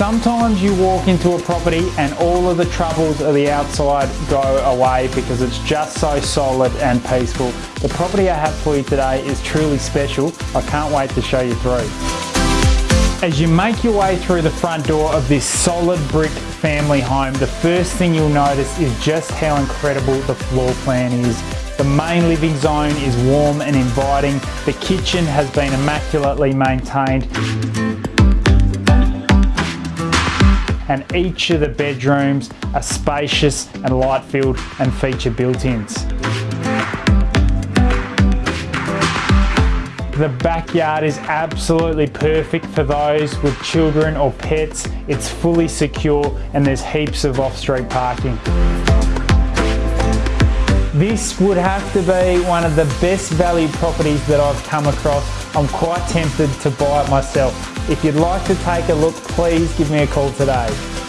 Sometimes you walk into a property and all of the troubles of the outside go away because it's just so solid and peaceful. The property I have for you today is truly special. I can't wait to show you through. As you make your way through the front door of this solid brick family home, the first thing you'll notice is just how incredible the floor plan is. The main living zone is warm and inviting. The kitchen has been immaculately maintained. And each of the bedrooms are spacious and light filled and feature built-ins. The backyard is absolutely perfect for those with children or pets. It's fully secure and there's heaps of off-street parking. This would have to be one of the best value properties that I've come across. I'm quite tempted to buy it myself. If you'd like to take a look, please give me a call today.